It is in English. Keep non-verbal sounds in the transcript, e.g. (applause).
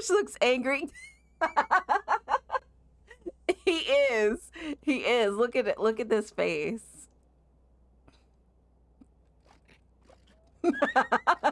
Josh looks angry. (laughs) he is. He is. Look at it. Look at this face. (laughs)